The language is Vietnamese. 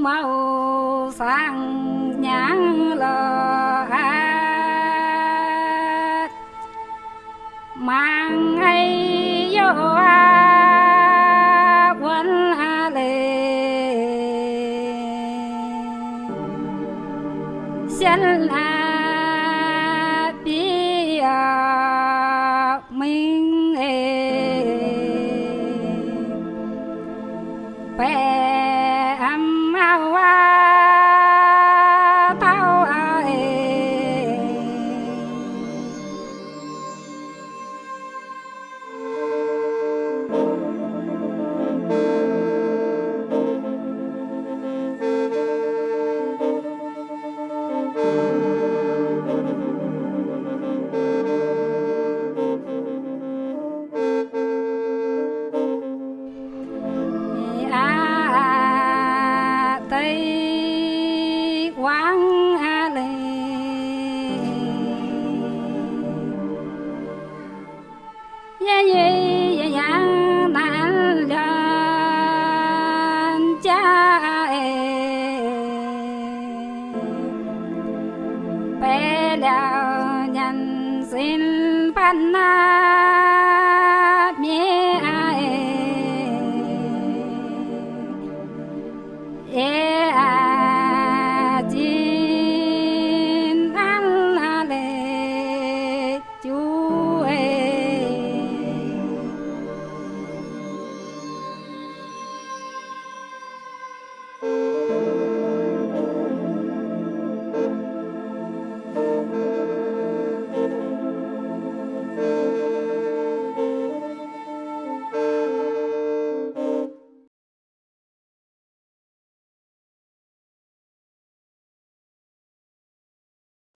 màu sang nhãn lờ hát mang ấy vô a quân a lệ xin a ya ya ya ya na la cha e. Pe nhân xin pan na mi a e. e